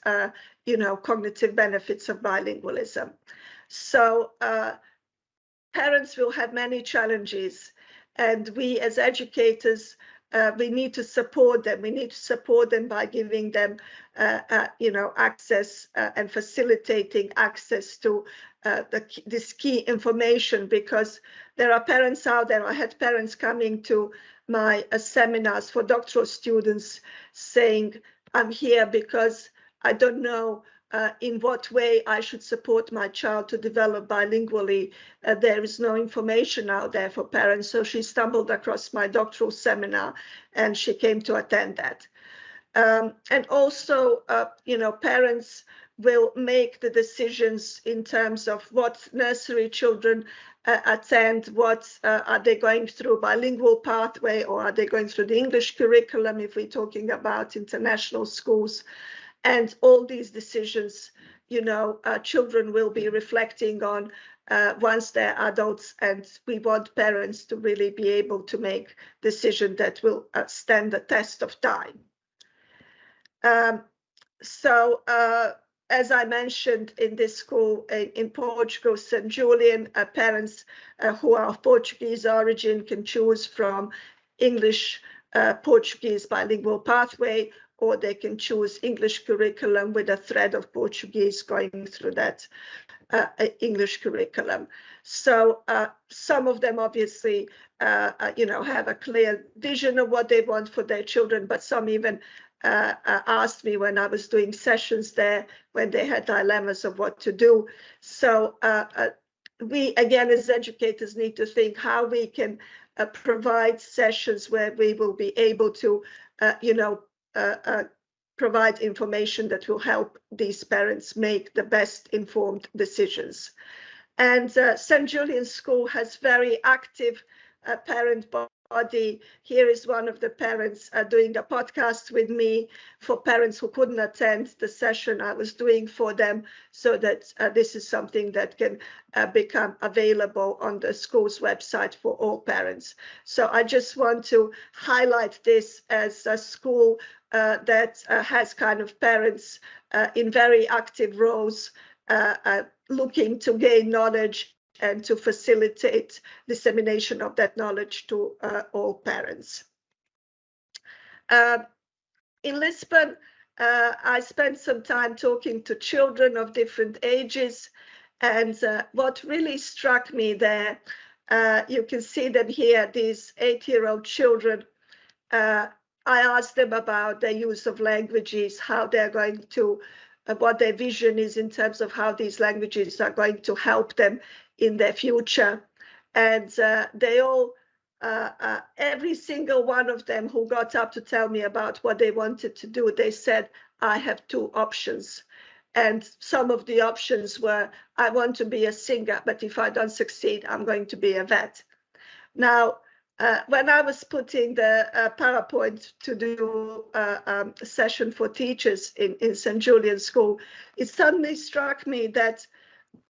Speaker 4: you know, cognitive benefits of bilingualism. So parents will have many challenges and we as educators, uh, we need to support them. We need to support them by giving them, uh, uh, you know, access uh, and facilitating access to uh, the, this key information because there are parents out there. I had parents coming to my uh, seminars for doctoral students saying, I'm here because I don't know uh, in what way I should support my child to develop bilingually. Uh, there is no information out there for parents, so she stumbled across my doctoral seminar and she came to attend that. Um, and also, uh, you know, parents will make the decisions in terms of what nursery children uh, attend, what uh, are they going through bilingual pathway or are they going through the English curriculum if we're talking about international schools. And all these decisions, you know, uh, children will be reflecting on uh, once they're adults and we want parents to really be able to make decisions that will uh, stand the test of time. Um, so uh, as I mentioned in this school in, in Portugal, St. Julian, uh, parents uh, who are of Portuguese origin can choose from English, Portuguese bilingual pathway or they can choose English curriculum with a thread of Portuguese going through that uh, English curriculum. So uh, some of them obviously, uh, uh, you know, have a clear vision of what they want for their children, but some even uh, uh, asked me when I was doing sessions there when they had dilemmas of what to do. So we, again, as educators need to think how we can provide sessions where we will be able to, you know, provide information that will help these parents make the best informed decisions. And uh, St. Julian's School has very active uh, parent body. Here is one of the parents uh, doing a podcast with me for parents who couldn't attend the session I was doing for them so that uh, this is something that can uh, become available on the school's website for all parents. So I just want to highlight this as a school uh, that uh, has kind of parents uh, in very active roles looking to gain knowledge and to facilitate dissemination of that knowledge to all parents. in Lisbon, uh, I spent some time talking to children of different ages. And uh, what really struck me there, uh, you can see them here, these eight-year-old children I asked them about their use of languages, how they're going to, uh, what their vision is in terms of how these languages are going to help them in their future. And uh, they all, uh, uh every single one of them who got up to tell me about what they wanted to do, they said, I have two options. And some of the options were, I want to be a singer, but if I don't succeed, I'm going to be a vet. Now, uh, when I was putting the uh, PowerPoint to do uh, um, a session for teachers in, in St. Julian's School, it suddenly struck me that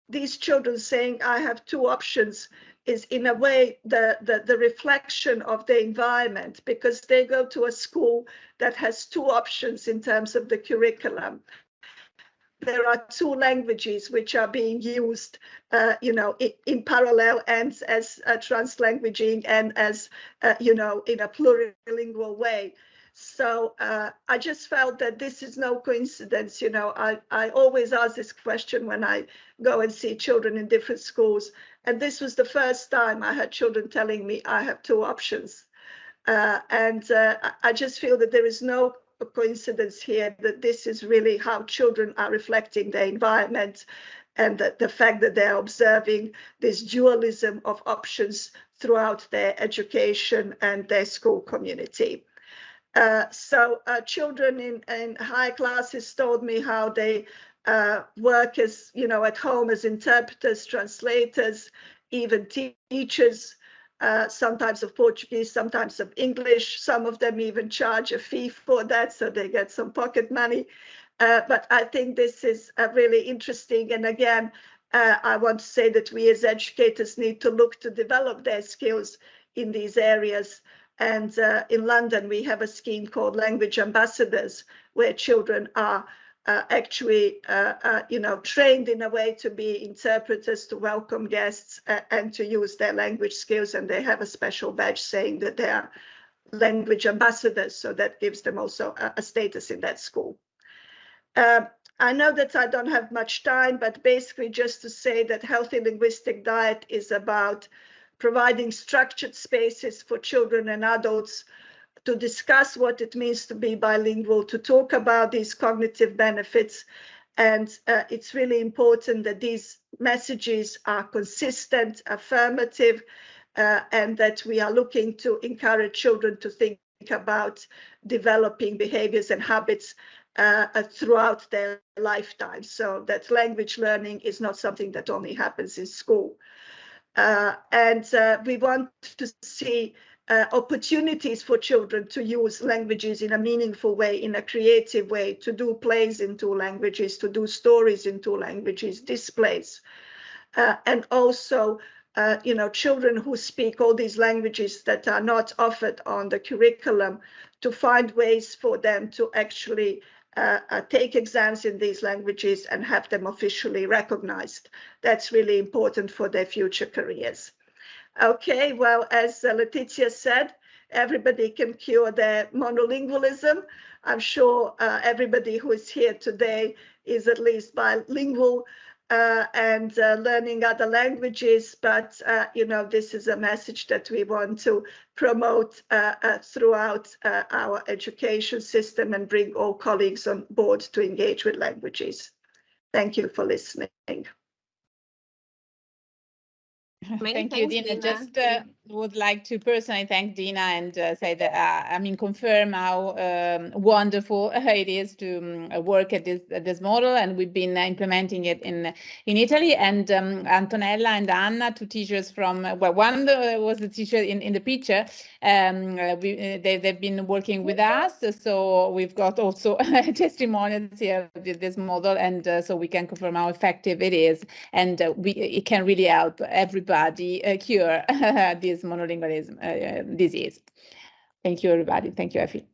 Speaker 4: these children saying, I have two options, is in a way the, the, the reflection of the environment because they go to a school that has two options in terms of the curriculum there are two languages which are being used, uh, you know, in, in, parallel and as uh, translanguaging and as, uh, you know, in a plurilingual way. So uh, I just felt that this is no coincidence. You know, I, I always ask this question when I go and see children in different schools. And this was the first time I had children telling me I have two options. Uh, and uh, I just feel that there is no a coincidence here that this is really how children are reflecting their environment and that the fact that they're observing this dualism of options throughout their education and their school community. Uh, so uh, children in, in high classes told me how they uh, work as, you know, at home as interpreters, translators, even teachers, uh, sometimes of Portuguese, sometimes of English. Some of them even charge a fee for that, so they get some pocket money. Uh, but I think this is uh, really interesting. And again, uh, I want to say that we as educators need to look to develop their skills in these areas. And uh, in London, we have a scheme called Language Ambassadors, where children are uh, actually, uh, uh, you know, trained in a way to be interpreters, to welcome guests uh, and to use their language skills. And they have a special badge saying that they are language ambassadors. So that gives them also a, a status in that school. Um, I know that I don't have much time, but basically just to say that healthy linguistic diet is about providing structured spaces for children and adults to discuss what it means to be bilingual, to talk about these cognitive benefits. And uh, it's really important that these messages are consistent, affirmative, uh, and that we are looking to encourage children to think about developing behaviors and habits uh, uh throughout their lifetime. So that language learning is not something that only happens in school. Uh, and uh, we want to see uh, opportunities for children to use languages in a meaningful way, in a creative way, to do plays in two languages, to do stories in two languages, displays. Uh, and also, uh, you know, children who speak all these languages that are not offered on the curriculum, to find ways for them to actually uh, uh, take exams in these languages and have them officially recognized. That's really important for their future careers. Okay, well, as uh, Letizia said, everybody can cure their monolingualism. I'm sure uh, everybody who is here today is at least bilingual uh, and uh, learning other languages. But, uh, you know, this is a message that we want to promote uh, throughout our education system and bring all colleagues on board to engage with languages. Thank you for listening.
Speaker 1: Many
Speaker 2: Thank you, Dina.
Speaker 1: Dina.
Speaker 2: Just uh, would like to personally thank Dina and uh, say that, uh, I mean, confirm how um, wonderful it is to um, work at this at this model, and we've been implementing it in in Italy. And um, Antonella and Anna, two teachers from well, one uh, was the teacher in in the picture. Um, uh, we, uh, they they've been working with us, so we've got also testimonials here with this model, and uh, so we can confirm how effective it is, and uh, we it can really help everybody uh, cure this monolingualism uh, disease. Thank you, everybody. Thank you, Effie.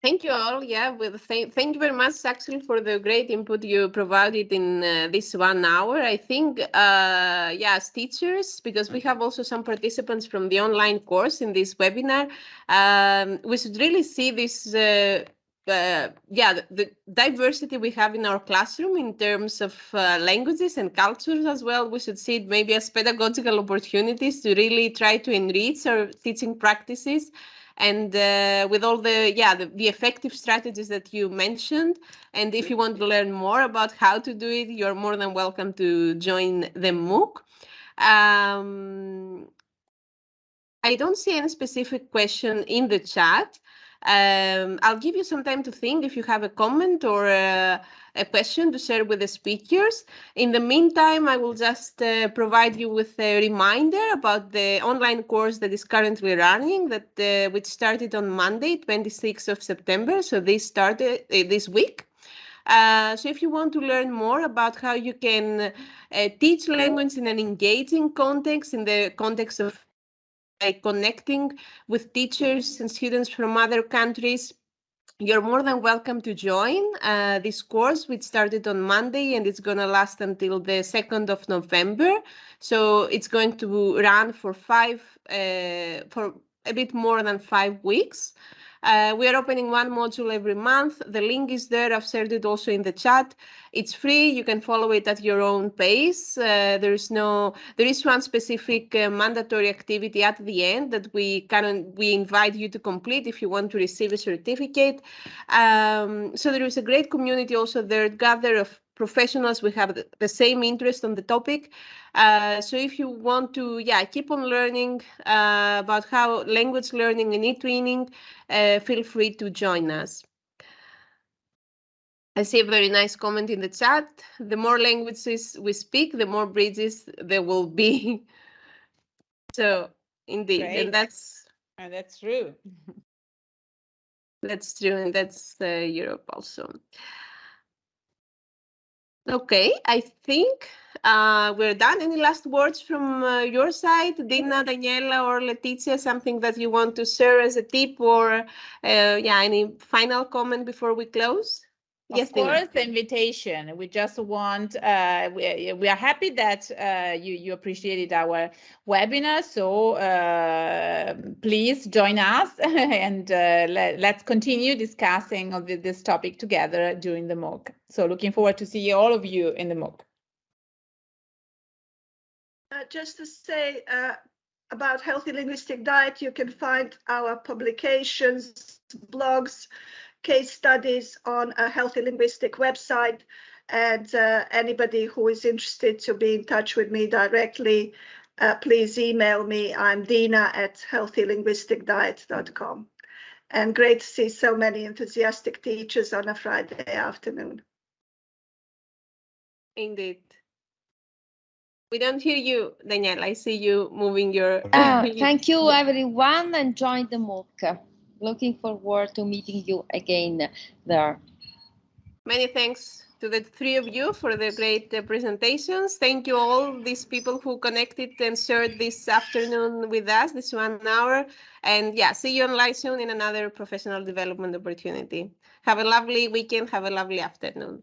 Speaker 1: Thank you all. Yeah, with th thank you very much, actually, for the great input you provided in uh, this one hour. I think, uh, yeah, as teachers, because we have also some participants from the online course in this webinar, um, we should really see this. Uh, uh, yeah, the, the diversity we have in our classroom in terms of uh, languages and cultures as well. We should see it maybe as pedagogical opportunities to really try to enrich our teaching practices. And uh, with all the yeah the, the effective strategies that you mentioned. And if you want to learn more about how to do it you're more than welcome to join the mooc. Um, i don't see any specific question in the chat um, I'll give you some time to think if you have a comment or a, a, question to share with the speakers. In the meantime, I will just uh, provide you with a reminder about the online course that is currently running, that uh, which started on Monday, 26th of September. So this started uh, this week. Uh, so if you want to learn more about how you can uh, teach language in an engaging context, in the context of like connecting with teachers and students from other countries, you're more than welcome to join uh, this course, which started on Monday and it's going to last until the 2nd of November. So it's going to run for five, uh, for a bit more than five weeks. Uh, we are opening one module every month. The link is there. I've shared it also in the chat. It's free. You can follow it at your own pace. Uh, there is no, there is one specific uh, mandatory activity at the end that we can we invite you to complete if you want to receive a certificate. Um, so there is a great community also there, gather of professionals we have the same interest on the topic uh, so if you want to yeah keep on learning uh, about how language learning and e-twinning uh, feel free to join us I see a very nice comment in the chat. The more languages we speak, the more bridges there will be. so indeed,
Speaker 2: Great.
Speaker 1: and that's
Speaker 2: Uh, that's true.
Speaker 1: that's true, and that's uh, Europe also. Okay, I think uh, we're done. Any last words from uh, your side, Dina, Daniela, or Letizia? Something that you want to share as a tip, or uh, yeah, any final comment before we close?
Speaker 2: Of course, the invitation. We just want, uh, we, we are happy that uh, you, you appreciated our webinar. So uh, please join us and uh, let, let's continue discussing of this topic together during the MOOC. So looking forward to see all of you in the MOOC.
Speaker 4: Uh, just to say uh, about healthy linguistic diet, you can find our publications, blogs, case studies on a healthy linguistic website. And uh, anybody who is interested to be in touch with me directly, uh, please email me. I'm Dina at healthylinguisticdiet.com. And great to see so many enthusiastic teachers on a Friday afternoon.
Speaker 1: Indeed. We don't hear you, Danielle. I see you moving your.
Speaker 3: Uh, thank you, everyone, and join the MOOC. Looking forward to meeting you again there.
Speaker 1: Many thanks to the three of you for the great uh, presentations. Thank you all these people who connected and shared this afternoon with us, this one hour. And yeah, see you online soon in another professional development opportunity. Have a lovely weekend. Have a lovely afternoon.